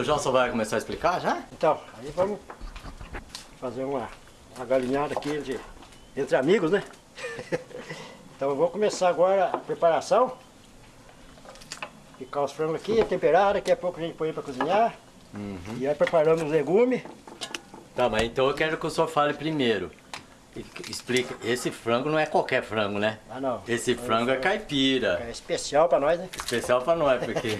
seu João só vai começar a explicar já? Então, aí vamos fazer uma, uma galinhada aqui entre, entre amigos, né? então eu vou começar agora a preparação. Picar os frangos aqui, temperar, daqui a pouco a gente põe para cozinhar. Uhum. E aí preparando os legumes. Tá, mas então eu quero que o senhor fale primeiro. Explica, esse frango não é qualquer frango, né? Ah não. Esse frango é caipira. É especial para nós, né? Especial pra nós, porque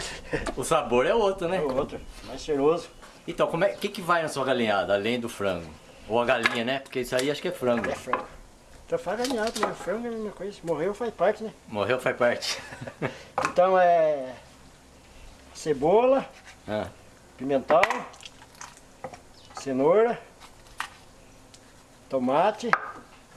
o sabor é outro, né? É outro, mais cheiroso. Então, como é, que, que vai na sua galinhada, além do frango? Ou a galinha, né? Porque isso aí acho que é frango. É frango. Então faz galinhado, né? Frango é a mesma coisa. Morreu faz parte, né? Morreu faz parte. Então é cebola, Ah, pimentão, cenoura, tomate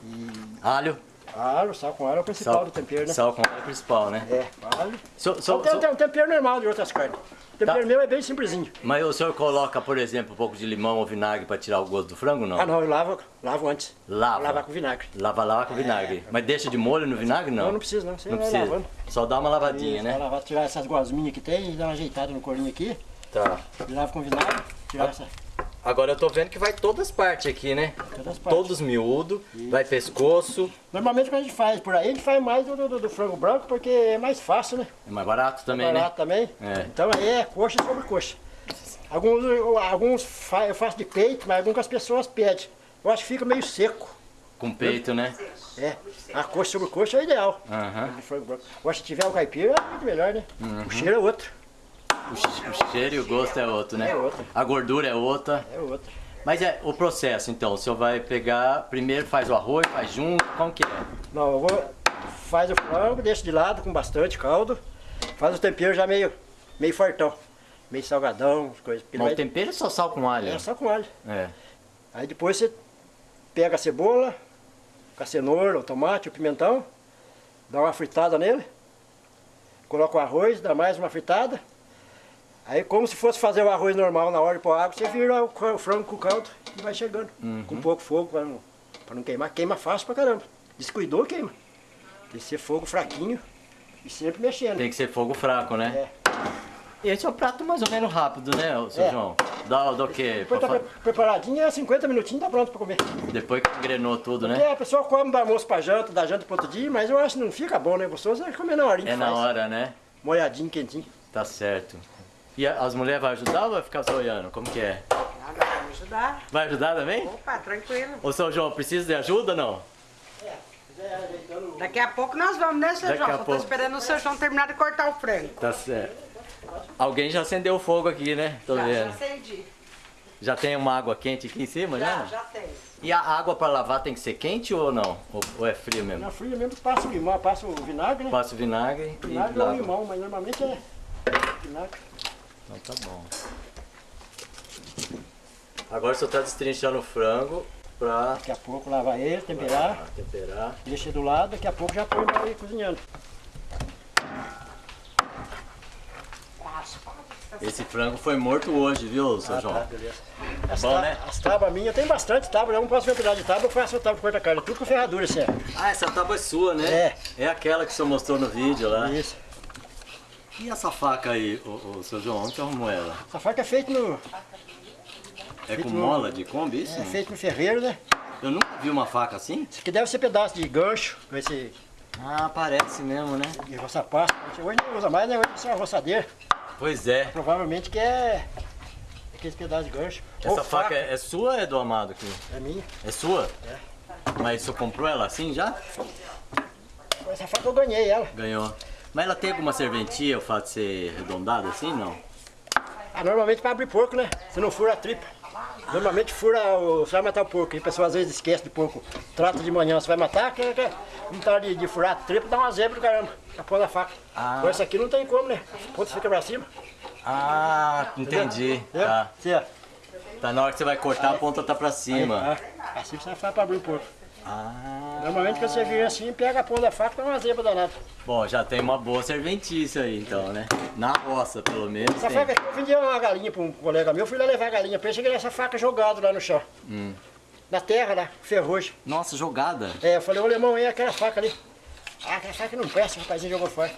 e alho, alho, sal com alho é o principal sal, do tempero, né? sal com alho principal, né? É, alho. So- so- tem, so- tem um tempero normal de outras carnes. O tempero Tá. meu é bem simplesinho. mas o senhor coloca, por exemplo, um pouco de limão ou vinagre pra tirar o gosto do frango, não? Ah não, eu lavo, lavo antes. Lava. Lavar com vinagre. Lava lá com vinagre. Mas deixa de molho no vinagre, não? Não, não precisa não, você Não precisa. lavando. Só dá uma lavadinha, Isso, né? lavar, tirar essas gosminhas que tem e dar uma ajeitada no corinho aqui. Tá. E lava com vinagre, tirar essa, Agora eu tô vendo que vai todas as partes aqui, né? todas as partes. Todos miúdo, vai pescoço. Normalmente quando a gente faz por aí, a gente faz mais do, do- do frango branco porque é mais fácil, né? É mais barato também, barato também. É. Então aí é coxa sobre coxa. Alguns, alguns fa- eu faço de peito, mas algumas pessoas pedem. Eu acho que fica meio seco. né? Com peito, né? É, a coxa sobre coxa é ideal. Frango branco. Eu acho que se tiver o caipira é muito melhor, né? Uhum. O cheiro é outro. O, che- o cheiro e o gosto é outro, né? É outro. A gordura é outra. É outro. Mas é o processo, então. O senhor vai pegar, primeiro faz o arroz, faz junto, como que é? Não, eu vou. Faz o frango, deixa de lado com bastante caldo. Faz o tempero já meio, meio fortão. Meio salgadão, as coisas. Mas o vai- tempero é só sal com alho. É só com alho. É. Aí depois você pega a cebola, a cenoura, o tomate, o pimentão, dá uma fritada nele, coloca o arroz, dá mais uma fritada. Aí como se fosse fazer o arroz normal na hora de pôr água, você vira o, o frango com o caldo e vai chegando. Com pouco fogo para não, pra não queimar. Queima fácil pra caramba. Descuidou, queima. Tem que ser fogo fraquinho e sempre mexendo. Tem que ser fogo fraco, né? É. Esse é um prato mais ou menos rápido, né, seu É. João? Dá do quê? Depois Pra tá fa- pre- preparadinho, é 50 minutinhos tá pronto para comer. Depois que engrenou tudo, né? a pessoa come do almoço pra janta, da janta pro outro dia, mas eu acho que não fica bom, né? Gostoso é comer na horinha É na faz. hora, né? Molhadinho, quentinho. Tá certo. E as mulheres vão ajudar ou vai ficar só olhando? Como que é? Nada vai me ajudar. Vai ajudar também? Opa, tranquilo. Ô, seu João, precisa de ajuda ou não? Daqui a pouco nós vamos, né, seu Daqui João? a Só tô pouco. esperando o seu João terminar de cortar o frango. Tá certo. Alguém já acendeu o fogo aqui, né? Tô já, já vendo. acendi. Já tem uma água quente aqui em cima, Já, já? já tem. E a água pra lavar tem que ser quente ou não? Ou, ou é frio mesmo? Na fria mesmo passa o limão, passa o vinagre, né? Passa o vinagre e vinagre ou lava. limão, mas normalmente é vinagre. Então tá bom. Agora o senhor tá destrinchando o frango pra Daqui a pouco lava ele, temperar, pra temperar. deixa do lado, daqui a pouco já põe pra ir cozinhando. Esse frango foi morto hoje, viu, seu João? tá, beleza. As, Bom, ta- né? as tábuas minhas, tem bastante tábua, eu não posso ver pedaço de tábua, eu faço tábua de corta-carne, tudo com ferradura, isso é. Ah, essa tábua é sua, né? É. É aquela que o senhor mostrou no vídeo lá. Isso. E essa faca aí, o, o seu João, onde que arrumou ela? Essa faca é feita no, É com no- mola de Kombi isso? é feito no ferreiro, né? Eu nunca vi uma faca assim. Isso aqui deve ser pedaço de gancho, com esse Ah, parece mesmo, né? de roça pasta. Hoje não usa mais, né? Hoje é uma roçadeira. Pois é. Provavelmente que é aqueles pedaços de gancho. Essa Ou faca é, é sua ou é do Amado aqui? é minha. É sua? Mas o senhor comprou ela assim já? Essa faca eu ganhei ela. Ganhou. Mas ela tem alguma serventia, o fato de ser arredondada assim, não? Ah, normalmente para abrir porco, né? Você não fura a tripa. Normalmente fura o. Você vai matar o porco. E a pessoa às vezes esquece de porco. Trata de manhã, você vai matar, que, que, não tá de, de furar a tripa, dá uma zebra do caramba. A ponta da faca. Ah. Com essa aqui não tem como, né? A ponta fica pra cima. Ah, entendi. Entendeu? Tá. Ó. Tá na hora que você vai cortar, a ponta tá pra cima. Ah, assim você faz pra abrir o porco. Ah. Normalmente quando você vira assim, pega a ponta da faca, dá uma zebra danada. Bom, já tem uma boa serventícia aí então, né? Na roça, pelo menos. Essa tem. faca aqui, eu vendi uma galinha para um colega meu, fui lá levar a galinha pra ele, cheguei nessa faca jogada lá no chão. Hum. Na terra lá, ferrugem. Nossa, jogada. É, eu falei, ô alemão, e aquela faca ali? Ah, aquela faca não presta, o rapazinho jogou fora.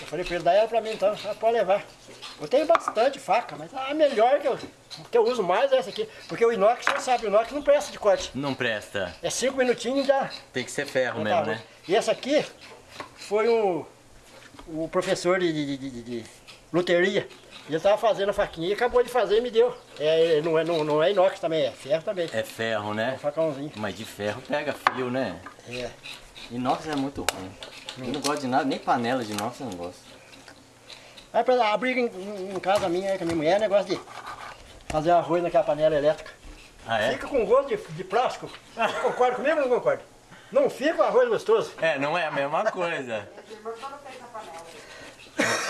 Eu falei pra ele, dá ela pra mim então, ah, pode levar. Eu tenho bastante faca, mas a melhor que eu, que eu uso mais é essa aqui. Porque o inox, você sabe, o inox não presta de corte. Não presta. É cinco minutinhos e já... Tem que ser ferro mesmo, né? E essa aqui foi o, o professor de, de, de, de-. Ele tava fazendo a faquinha e acabou de fazer e me deu. É, não, é, não, não é inox também, é ferro também. É ferro, Um né? facãozinho. Mas de ferro pega fio, né? É. Inox é muito ruim. Eu não gosto de nada, nem panela de inox eu não gosto. Aí pra a briga em, em- casa minha com a minha mulher é negócio de fazer arroz naquela panela elétrica. Ah, é? Fica com gosto de, de plástico. Concorda comigo ou não concorda? Não fica o arroz gostoso. É, não é a mesma coisa.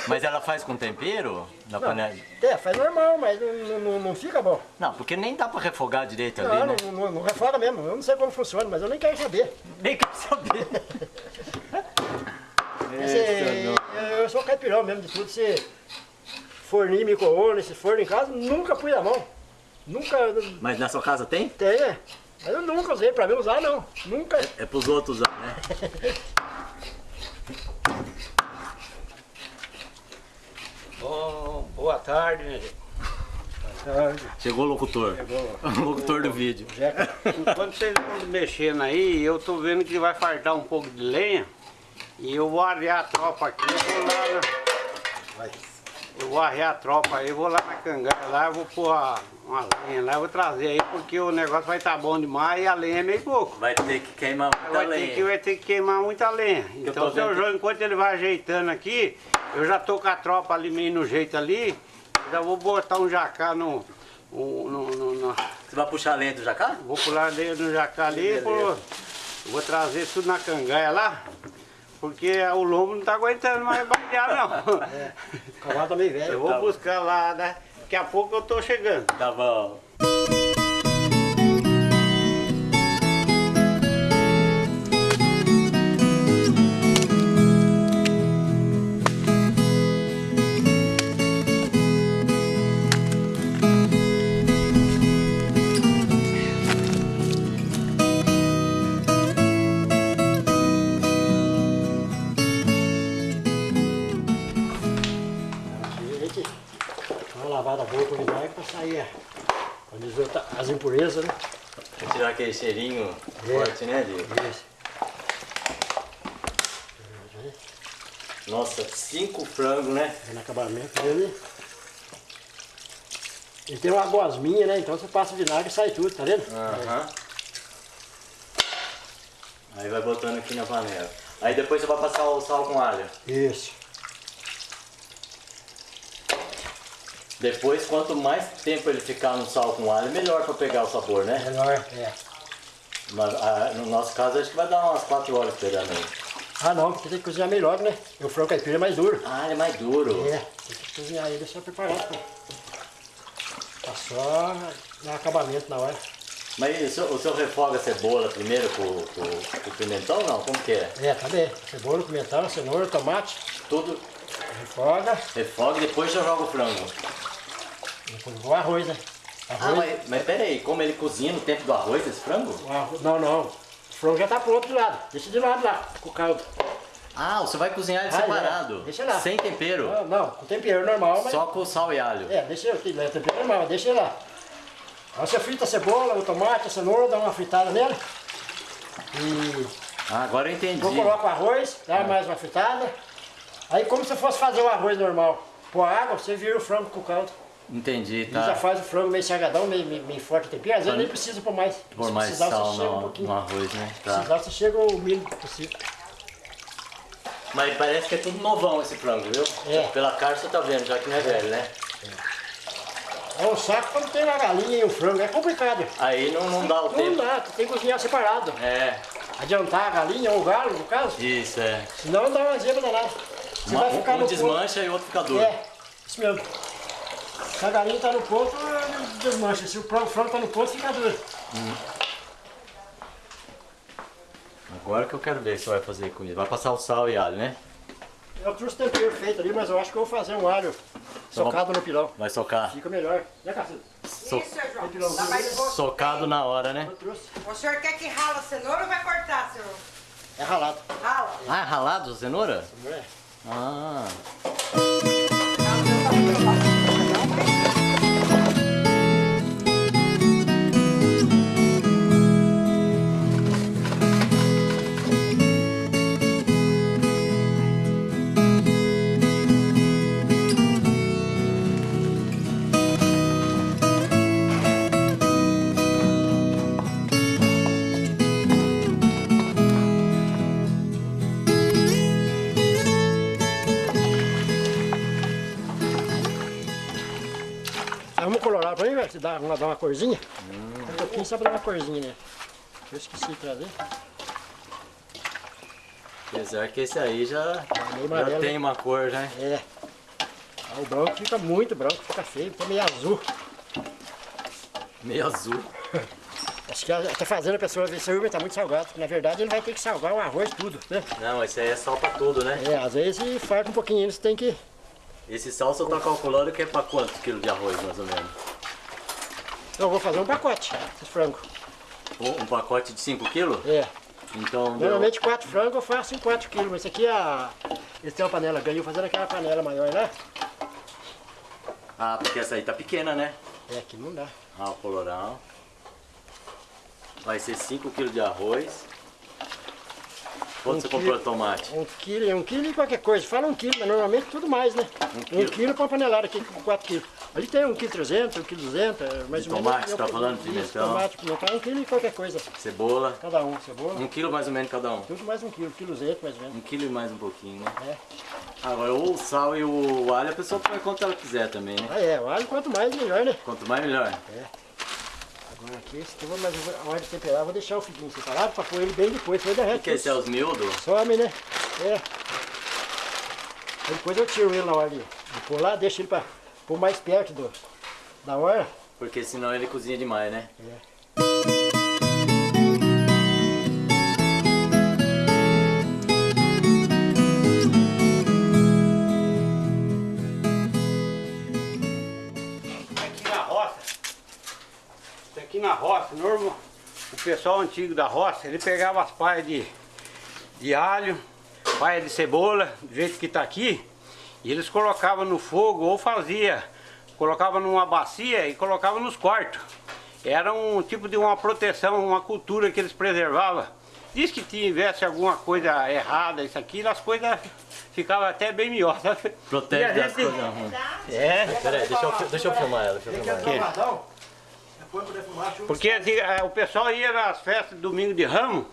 Mas ela faz com tempero? Na Não, panela? é, faz normal, mas não, não, não fica bom. Não, porque nem dá pra refogar direito Não, ali, né? não, não, não refoga mesmo. Eu não sei como funciona, mas eu nem quero saber. Nem quero saber. Esse- eu, sou caipirão mesmo de tudo. Se forninho, micro-ondas, esse forno em casa, nunca pus a mão. Nunca Mas na sua casa tem? tem, né? Mas eu nunca usei, pra mim usar não. Nunca. É pros outros usar, né? Bom, boa tarde, minha gente. Chegou o locutor. O locutor do vídeo. Jeca. Enquanto vocês estão mexendo aí, eu tô vendo que vai faltar um pouco de lenha. E eu vou arrear a tropa aqui, eu vou lá na... Vai. Eu vou arrear a tropa aí, vou lá na cangaia lá, eu vou pôr a- uma lenha lá, eu vou trazer aí, porque o negócio vai estar bom demais e a lenha é meio pouco. Vai ter que queimar muita Vai ter, lenha. que, vai ter que queimar muita lenha. Eu Então, seu João, enquanto ele vai ajeitando aqui, eu já tô com a tropa ali meio no jeito ali, já vou botar um jacá no... no- no- no- Você vai puxar a lenha do jacá? Vou pular ali no jacá ali, vou, vou trazer tudo na cangaia lá, porque o lombo não tá aguentando mais batear não. O cavalo tá meio velho. Eu vou buscar lá, né? Daqui a pouco eu tô chegando. Tá bom. Aquele cheirinho É. forte, né, Diego? Isso. Nossa, cinco frangos, né? Aí no acabamento dele. Ele tem uma gosminha, né? Então você passa o vinagre e sai tudo, tá vendo? Aham. Aí vai botando aqui na panela. Aí depois você vai passar o sal com alho. Isso. Depois, quanto mais tempo ele ficar no sal com alho, melhor pra pegar o sabor, né? Melhor, é. Mas, ah, no nosso caso, acho que vai dar umas 4 horas pegando aí. Ah não, porque tem que cozinhar melhor, né? E o frango caipira é mais duro. Ah, ele é mais duro. É, tem que cozinhar ele só preparado. pô. Tá só dar acabamento na hora. Mas o senhor, o senhor refoga a cebola primeiro com, com, com o pimentão, não? Como que é? É, tá bem. Cebola, pimentão, cenoura, tomate, Tudo refoga, refoga e depois já joga o frango. depois o arroz, né? Ah, Arroz, mas, mas pera aí, como ele cozinha no tempo do arroz, esse frango? arroz- Não, não. O frango já tá pronto de lado. Deixa de lado lá, com o caldo. Ah, você vai cozinhar ele Ah, separado. já. Deixa lá. Sem tempero. Não, não, com tempero normal, mas... Só com sal e alho. É, deixa eu, tem tempero normal, deixa ele lá. Aí você frita a cebola, o tomate, a cenoura, dá uma fritada nele. E Ah, agora eu entendi. eu coloco o arroz, dá mais uma fritada. Aí como se fosse fazer o arroz normal. Pôr água, você vira o frango com o caldo. Entendi, E já tá. faz o frango meio salgadão, meio, meio, meio forte tempero. Às vezes nem precisa pôr mais. Por Se mais precisar, sal você chega um no, pouquinho. no arroz, né? Se Tá. precisar, você chega o mínimo possível. Mas parece que é tudo novão esse frango, viu? É. Pela cara você tá vendo, já que não é velho, né? É um saco quando tem a galinha e o frango, é complicado. Aí não, não dá o Não tempo. dá, tem que cozinhar separado. É, Adiantar a galinha ou o galo, no caso. isso, é. Senão dá uma zebra danada. Você Uma- vai ficar um no desmancha e o outro fica duro. É, isso mesmo. Se a galinha tá no ponto, desmancha. Se o frango frango tá no ponto, fica duro. Agora que eu quero ver o que você vai fazer com ele. Vai passar o sal e alho, né? Eu trouxe tempero feito ali, mas eu acho que eu vou fazer um alho socado no pilão. Vai socar. Fica melhor. Né, Cacildo? So- Isso, João. gosto. socado na hora, né? Eu trouxe. O senhor quer que rala a cenoura ou vai cortar, senhor? É ralado. Rala. Ah, é ralado a cenoura? É? Ah, velho, se dá uma, dá uma corzinha. Um pouquinho só pra dar uma corzinha, né? Eu esqueci de trazer. apesar que esse aí já, meio já tem hein? uma cor, né? É. Ah, o branco fica muito branco, fica feio, fica meio azul. Meio azul. Acho que tá fazendo a pessoa ver se o tá muito salgado. porque, Na verdade, ele vai ter que salgar o arroz tudo, né? Não, esse aí é sal pra tudo, né? É, às vezes farta um pouquinho, eles têm que... Esse sal você tá calculando que é pra quantos quilos de arroz, mais ou menos? Eu vou fazer um pacote, esses frangos. Um, um pacote de 5 quilos? É. Então. Normalmente quatro frangos eu faço em 4 quilos, mas esse aqui é a... Esse tem uma panela, ganhou fazendo aquela panela maior lá. Ah, porque essa aí tá pequena, né? É, aqui não dá. Ah, o colorau. Vai ser 5 quilos de arroz. Quanto Um você quilo. comprou de tomate? Um quilo, um quilo e qualquer coisa. Fala um quilo, mas normalmente tudo mais, né? Um quilo. quilo, pra uma panelada aqui com 4 quilos. Ali tem um quilo 300, um quilo 200, é mais De ou menos. tomate, você tá eu- falando? Pimentão? Tomate, pimentão, um quilo e qualquer coisa. Cebola. Cada um, cebola. Um quilo mais ou menos cada um. Tudo mais um quilo, quilo 200 mais ou menos. Um quilo e mais um pouquinho, né? É. Agora o sal e o alho a pessoa põe quanto ela quiser também, né? Ah é, o alho quanto mais melhor, né? Quanto mais melhor. Agora aqui, esse tubo, mas eu vou, a hora de temperar, vou deixar o figuinho separado pra pôr ele bem depois, depois derrete. O que esse é os miúdos? Some, né? É. Aí depois eu tiro ele na hora de, de pôr lá, deixo ele pra pôr mais perto do, da hora. Porque senão ele cozinha demais, né? Aqui na roça, isso aqui na roça, normal, o pessoal antigo da roça, ele pegava as paias de, de alho, paia de cebola, do jeito que tá aqui, e eles colocavam no fogo ou fazia, colocava numa bacia e colocava nos quartos. Era um tipo de uma proteção, uma cultura que eles preservavam. Diz que tivesse alguma coisa errada, isso aqui, as coisas ficavam até bem melhor, sabe? Protege a das gente- coisas ruins. É, Peraí, deixa eu, deixa eu filmar ela. Deixa eu filmar ela. Porque assim, eh, o pessoal ia nas festas de domingo de ramo,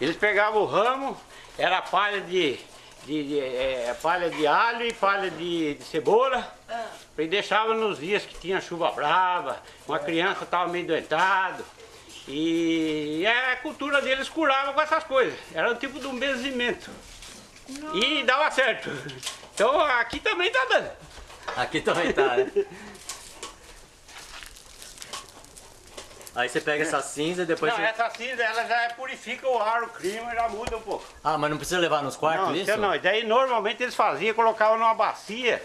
eles pegavam o ramo, era palha de, de, de, eh, palha de alho e palha de, de cebola, e deixava nos dias que tinha chuva brava, uma criança estava meio doentado. E a cultura deles curava com essas coisas. Era um tipo de um benzimento. E dava certo. Então aqui também tá dando. Aqui também tá, né? Aí você pega essa cinza e depois Não, você... essa cinza ela já purifica o ar, o clima já muda um pouco. Ah, mas não precisa levar nos quartos Não, isso? não. Daí normalmente eles faziam, colocavam numa bacia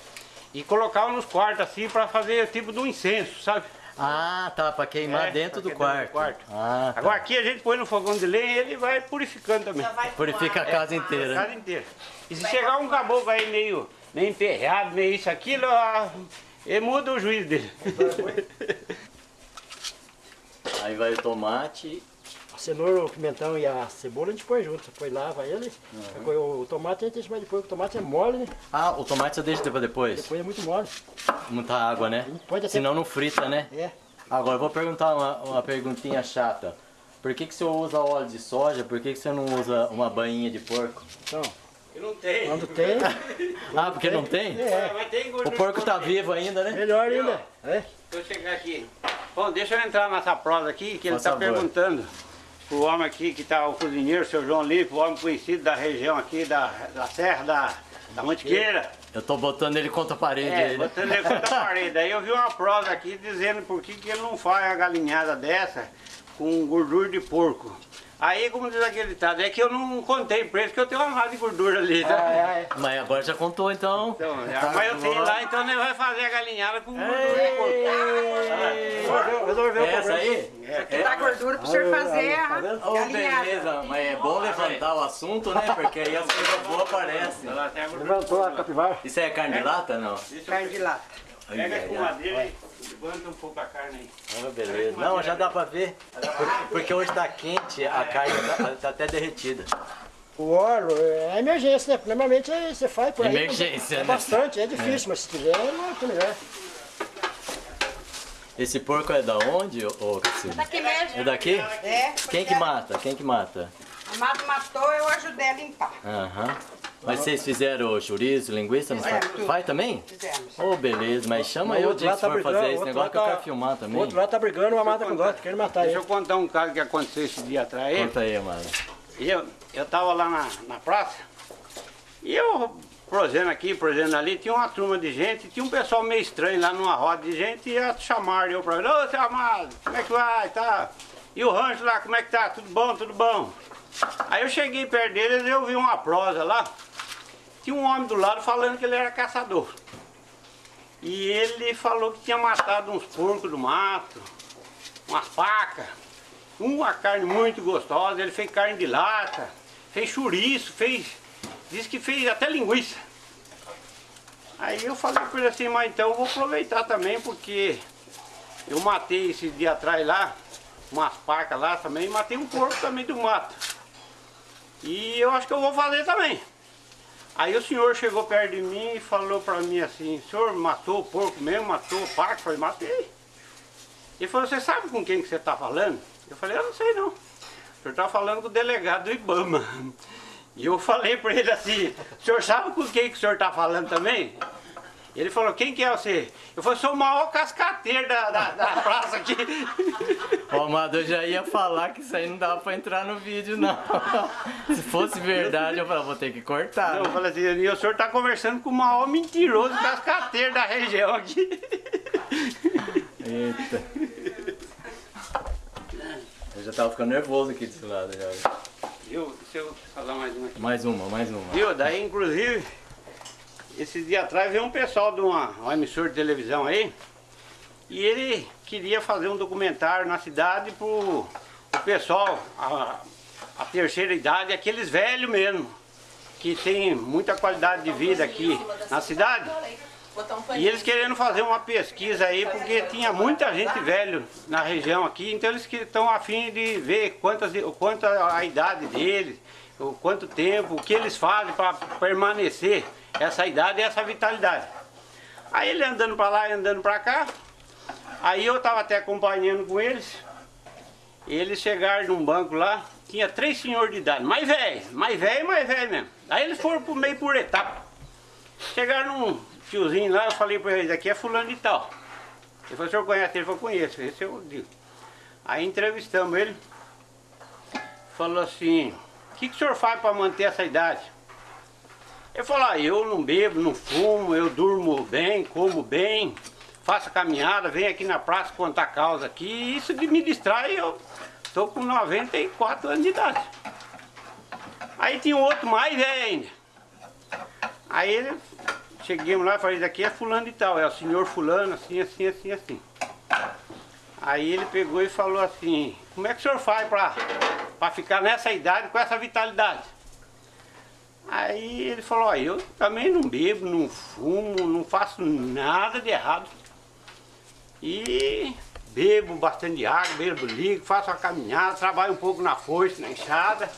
e colocavam nos quartos assim pra fazer tipo de um incenso, sabe? Ah, tá, pra queimar É, dentro, pra do queimar quarto. dentro do Ah, tá. Agora aqui a gente põe no fogão de lenha e ele vai purificando também. Purifica a casa A inteira. casa inteira. E se chegar um caboclo aí meio, meio emperrado, meio isso, aquilo, ah, ele muda o juízo dele. Aí vai o tomate. A cenoura, o pimentão e a cebola a gente põe junto. Depois lava ele. Depois O, tomate a gente deixa mais depois, porque o tomate é mole, né? Ah, o tomate você deixa pra depois? Depois é muito mole. Muita água, né? Pode até- Senão não frita, né? É. Agora eu vou perguntar uma, uma perguntinha chata. Por que, que você usa óleo de soja? Por que, que você não usa uma bainha de porco? Então, Não tem. quando tem, Ah, porque não tem? é. Mas tem O porco tá escondida. vivo ainda, né? Melhor ainda. É. Deixa eu chegar aqui. Bom, deixa eu entrar nessa prosa aqui, que ele está perguntando pro homem aqui que tá o cozinheiro, seu João Lipe, o homem conhecido da região aqui, da, da Serra da, da Mantiqueira. Eu tô botando ele contra a parede É, aí, né? botando ele contra a parede. Aí eu vi uma prosa aqui dizendo por que, que ele não faz a galinhada dessa com gordura de porco. Aí, como diz aquele ditado, é que eu não contei preço, que eu tenho uma massa de gordura ali, tá? Ah, é, Mas agora já contou então. Então, mas eu tenho lá, então nós vai fazer a galinhada com gordura é. Resolveu, resolveu o Essa problema. aí? Aqui dá gordura pro senhor fazer a tá? Oh, galinhada. beleza, mas é bom levantar o assunto, né? Porque aí as coisas boas aparecem. Ela tem a gordura. Levantou a capivara. Isso é carne de lata, não? Eu Carne de lata. Ai, Pega a ai, ai. escumadeira e levanta um pouco a carne aí. Ah, beleza. Não, já dá pra ver. Porque hoje tá quente, a carne tá, tá até derretida. O óleo é emergência, né? Normalmente é- você faz por aí. Emergência, é né? bastante, é difícil, mas se tiver, é muito melhor. Esse porco é da onde, ô Cassino? Daqui mesmo. É daqui? É. Quem que mata? Quem que mata? A Mato matou, eu ajudei a limpar. Aham. Mas vocês fizeram chouriço, linguiça? Não faz? Fizemos. Vai também? Fizemos. Ô, beleza, mas chama O eu de tá for fazer o esse negócio que eu tá- quero filmar O também. outro lá tá brigando, uma mata com gosto, querendo matar Deixa eu contar um caso que aconteceu esse dia atrás aí. Conta aí, mano. Eu, eu tava lá na, na praça e eu, prosendo aqui, prosendo ali, tinha uma turma de gente, tinha um pessoal meio estranho lá numa roda de gente e ia chamar eu pra ele, ô seu amado, como é que vai? Tá? E o rancho lá, como é que tá? Tudo bom, tudo bom? Aí eu cheguei perto deles e eu vi uma prosa lá, tinha um homem do lado falando que ele era caçador. E ele falou que tinha matado uns porcos do mato, umas pacas, uma carne muito gostosa, ele fez carne de lata, fez chouriço, fez. Disse que fez até linguiça. Aí eu falei pra ele assim, mas então eu vou aproveitar também, porque eu matei esse dia atrás lá, umas pacas lá também, matei um porco também do mato. E eu acho que eu vou fazer também. Aí o senhor chegou perto de mim e falou pra mim assim, senhor matou o porco mesmo, matou o paca? Eu falei, matei. Ele falou, você sabe com quem que você está falando? Eu falei, eu não sei não. O senhor está falando com o delegado do Ibama. E eu falei para ele assim, o senhor sabe com quem que o senhor está falando também? Ele falou, quem que é você? Eu falei, sou o maior cascateiro da, da, da praça aqui. O Amado, eu já ia falar que isso aí não dava pra entrar no vídeo, não. Se fosse verdade, eu falava, vou ter que cortar. Eu né? falei assim, e o senhor está conversando com o maior mentiroso cascateiro da região aqui. Eita. Eu já tava ficando nervoso aqui desse lado já. Viu? Deixa eu falar mais uma aqui. Mais uma, mais uma. Viu? Daí, inclusive, esses dias atrás veio um pessoal de uma, uma emissora de televisão aí e ele queria fazer um documentário na cidade pro o pessoal, a, a terceira idade, aqueles velhos mesmo, que tem muita qualidade de vida aqui na cidade. E eles querendo fazer uma pesquisa aí, porque tinha muita gente velho na região aqui, então eles estão a fim de ver quantas, quanto a idade deles, o quanto tempo, o que eles fazem para permanecer essa idade e essa vitalidade. Aí ele andando para lá e andando para cá, aí eu estava até acompanhando com eles, eles chegaram num banco lá, tinha três senhores de idade, mais velho, mais velho, mais velho mesmo. Aí eles foram por meio por etapa. Chegaram num tiozinho lá, eu falei para eles, aqui é fulano de tal. Ele falou, o senhor conhece? Ele falou, conheço, esse eu digo. Aí entrevistamos ele, falou assim, que, que o senhor faz para manter essa idade? Ele falou, ah, eu não bebo, não fumo, eu durmo bem, como bem, faço caminhada, venho aqui na praça contar causa aqui, e isso me distrai, eu estou com 94 anos de idade. Aí tinha um outro mais velho ainda. Aí ele, cheguemos lá e falei, daqui é fulano de tal, é o senhor fulano, assim, assim, assim, assim. Aí ele pegou e falou assim, como é que o senhor faz pra, pra ficar nessa idade com essa vitalidade? Aí ele falou, ó, eu também não bebo, não fumo, não faço nada de errado. E bebo bastante água, bebo líquido, faço uma caminhada, trabalho um pouco na foice, na enxada.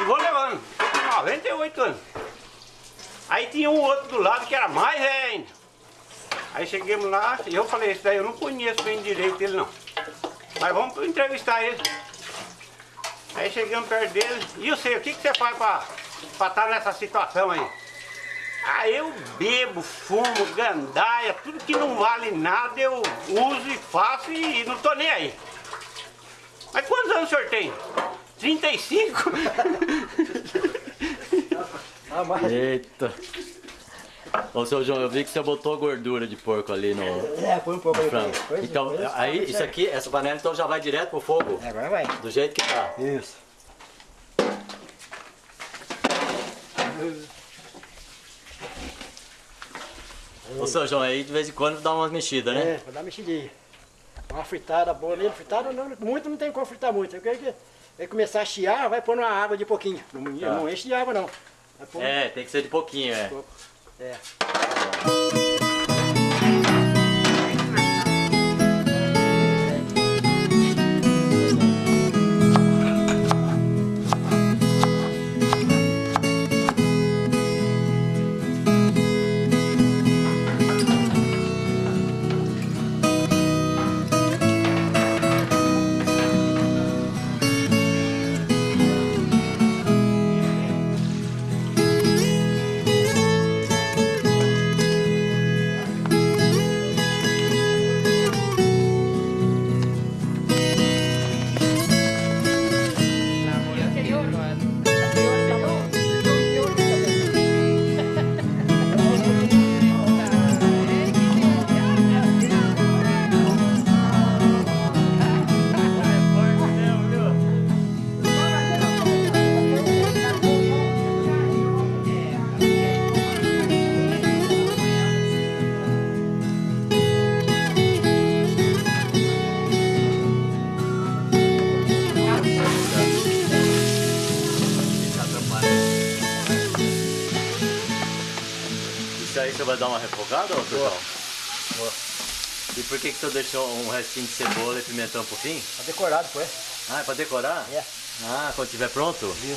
E vou levando, com 98 anos. Aí tinha um outro do lado que era mais velho ainda. Aí chegamos lá e eu falei, esse daí eu não conheço bem direito ele não. Mas vamos entrevistar ele. Aí chegamos perto dele, e eu sei, o que, que você faz pra estar nessa situação aí? Ah, eu bebo, fumo, gandaia, tudo que não vale nada eu uso e faço e não tô nem aí. Mas quantos anos o senhor tem? 35? Ah, mas... Eita. Ô, seu João, eu vi que você botou gordura de porco ali no... É, põe um pouco ali. Frango. Coisa, então, aí, isso aqui, essa panela então já vai direto pro fogo? É, agora vai. Do jeito que tá. Isso. Ô, seu João, aí de vez em quando dá umas mexidas, né? É, vou dar uma mexidinha. Uma fritada boa ali. Fritada não, muito não tem como fritar muito. Eu quero que vai começar a chiar, vai pôr uma água de pouquinho. Não, tá. não enche de água, não. Pôr... É, tem que ser de pouquinho, é. De pouco. É. ô João? E por que, que você deixou um restinho de cebola e pimentão pro fim? Decorado, pô. é? Ah, é pra decorar? É. Ah, quando tiver pronto? Vai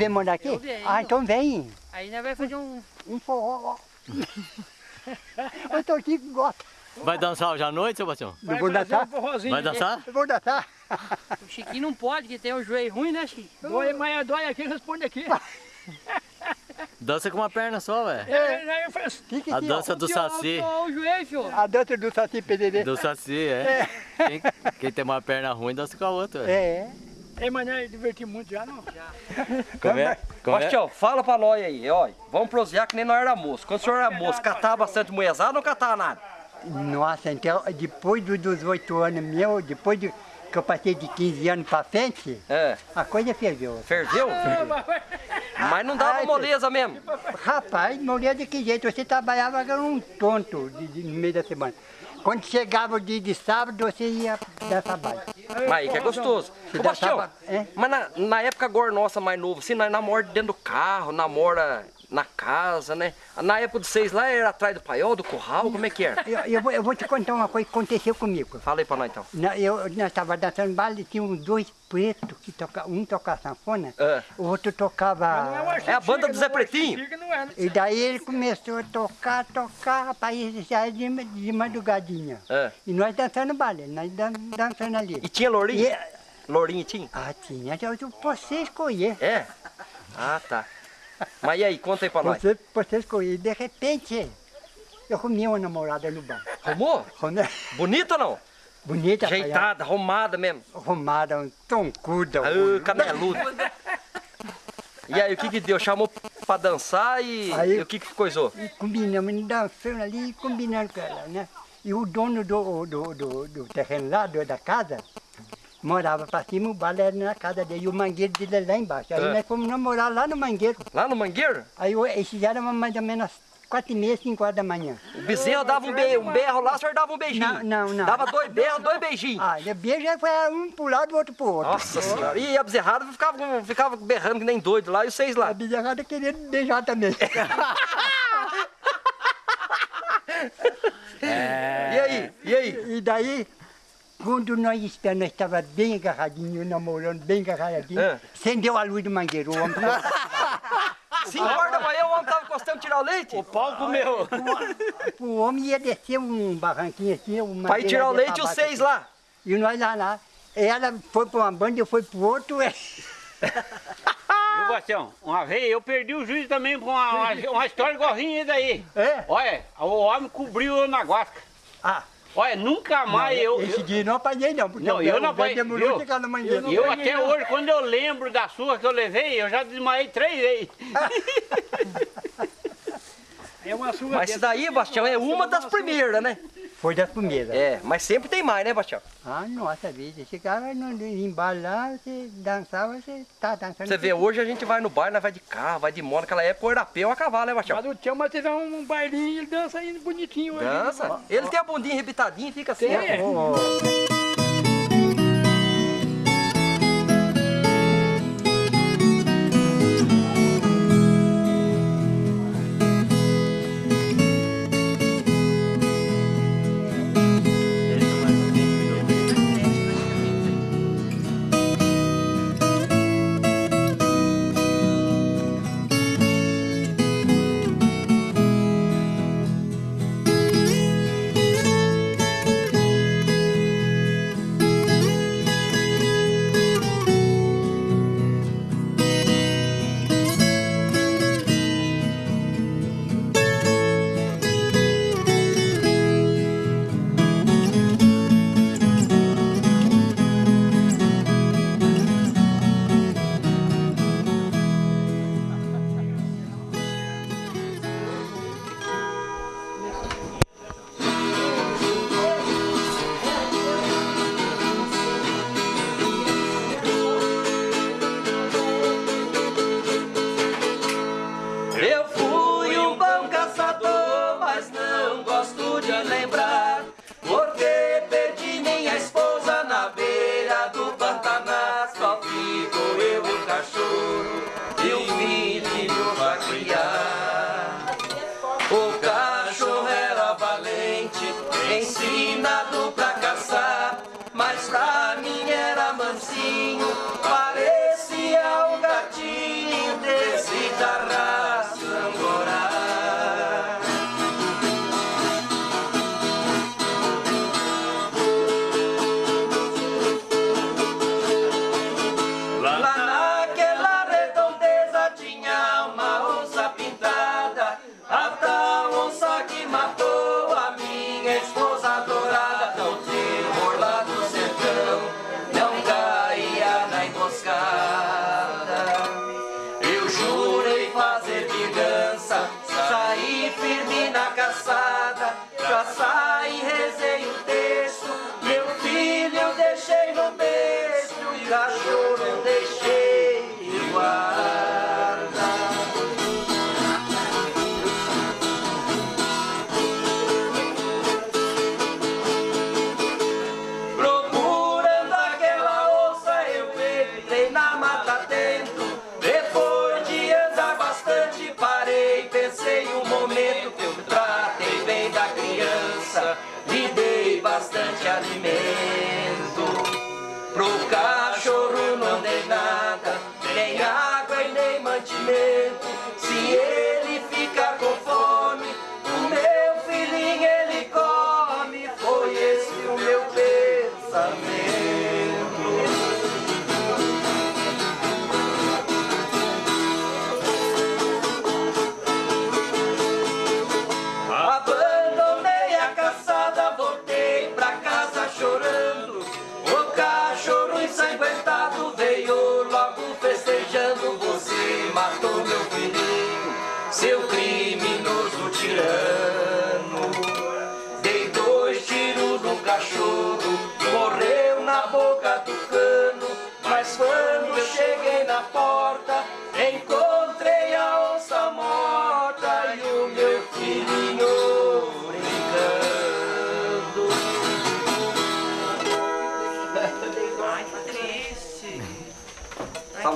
vem morar aqui? Venho. Ah, então vem. Aí nós vai fazer um. Um forró. Eu tô aqui que gosta. Vai dançar hoje à noite, Sebastião? um Não vou dançar? Vai dançar? Eu vou dançar. O Chiquinho não pode, que tem o joelho ruim, né, Chiquinho? Dói, mas dói aqui, responde aqui. Dança com uma perna só, velho. É, eu faço. Fica A aqui, dança do Saci. O joelho. A dança do Saci Pederê. Do Saci, é. Quem, quem tem uma perna ruim dança com a outra. velho. É. É, mas nós divertir muito já, não? Como é? Como é? Bastião, fala pra nós aí, ó. Vamos prosear que nem nós era moço. Quando o senhor era moço, catava bastante moezada ou não catava nada? Nossa, então depois do- dos oito anos meu, depois de, que eu passei de 15 anos pra frente, É. a coisa ferveu. Ferveu? Mas não dava Ai, moleza mesmo. Rapaz, morria de que jeito? Você trabalhava um tonto de- de- no meio da semana. Quando chegava o dia de sábado, você ia dar trabalho. Mas aí que é gostoso. Você Ô, Bastião, é? mas na, na época agora nossa mais novo, assim, nós namora dentro do carro, namora na casa, né? Na época de vocês lá era atrás do paiol, do curral, como é que era? Eu, eu vou, eu vou te contar uma coisa que aconteceu comigo. Fala aí pra nós então. Na- Eu, nós estávamos dançando baile, tinha uns dois pretos que tocavam, um tocava sanfona, É. o outro tocava. É a banda do Zé Pretinho? Não é, E daí ele começou a tocar, tocar, rapaz, já é de, de madrugadinha. É. E nós dançando baile, nós dan, dançando ali. E tinha lourinho? E- Lourinho tinha? ah, tinha, eu, eu, você escolher. É? Ah, tá. Mas e aí, conta aí pra nós. Você, você escolher. De repente, eu arrumei uma namorada no bar. Arrumou? Arrumei- Bonita ou não? Bonita, Ajeitada, arrumada mesmo. arrumada, um toncuda. Ah, caneludo. E aí, o que que deu? Chamou pra dançar e, Aí- e o que que coisou? Combinamos, dançando ali, combinando com ela, né? E o dono do, do, do, do terreno lá, do- da casa, morava pra cima, o bar era na casa dele, e o mangueiro dele lá embaixo. Aí É. nós fomos namorar lá no mangueiro. Lá no Mangueiro? Aí o- eles fizeram mais ou menos quatro e meia, cinco horas da manhã. O bezerro dava um, be um berro lá, o senhor dava um beijinho. Não, não, não. Dava dois berros, dois beijinhos. Ah, beijo foi um pro lado e o outro pro outro. Nossa senhora. E a bezerrada ficava, ficava berrando que nem doido lá e vocês lá. A bezerrada queria beijar também. E aí? E aí? E daí, quando nós esperamos, nós estávamos bem agarradinhos, namorando, bem agarradinhos, É. acendeu a luz do mangueiro. O homem falou, Cinco horas da manhã o homem tava encostando tirar o leite? O pau comeu. o homem ia descer um barranquinho assim, uma Pra ir tirar o leite os seis lá. E nós lá, lá. Ela foi para uma banda, eu fui para o outro. é. Viu, Bastião? Uma vez eu perdi o juiz também por uma, uma, uma história igualzinha daí. É? Olha, o homem cobriu eu na guasca. Ah, Olha, nunca mais eu... esse eu dia eu não apanhei não, porque Não, eu velho- não apanhei, demorou viu? a chegar na mangueira. E eu até hoje, quando eu lembro da surra que eu levei, eu já desmaiei três vezes. É uma surra Mas isso daí, Bastião, é uma das primeiras, né? Foi das primeiras. É, mas sempre tem mais, né, Bastião? Ah, nossa vida. Chegava no embalo lá, você dançava, você tá dançando. Você vê, hoje a gente vai no bar, nós vai de carro, vai de moto, naquela época o europeu a cavalo, né, Bastião? Mas o tio, mas teve um bailinho, ele dança ainda bonitinho. aí. Dança. Ele tem a bundinha rebitadinha e fica assim. Tem. ó. Mansinho, parecia um gatinho desse da caçada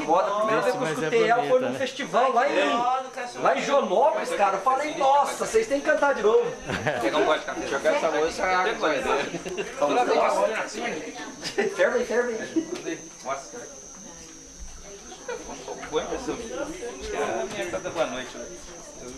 moda. A primeira vez que eu é escutei ela foi num né? festival lá em, lá em Jonópolis, cara. Eu falei, nossa, vocês têm que cantar de novo. Pegar um gosto de café. Jogar essa música, a água eu olho assim, ferve aí, ferve aí. nossa. Boa impressão. Acho que é a minha canta boa noite. né?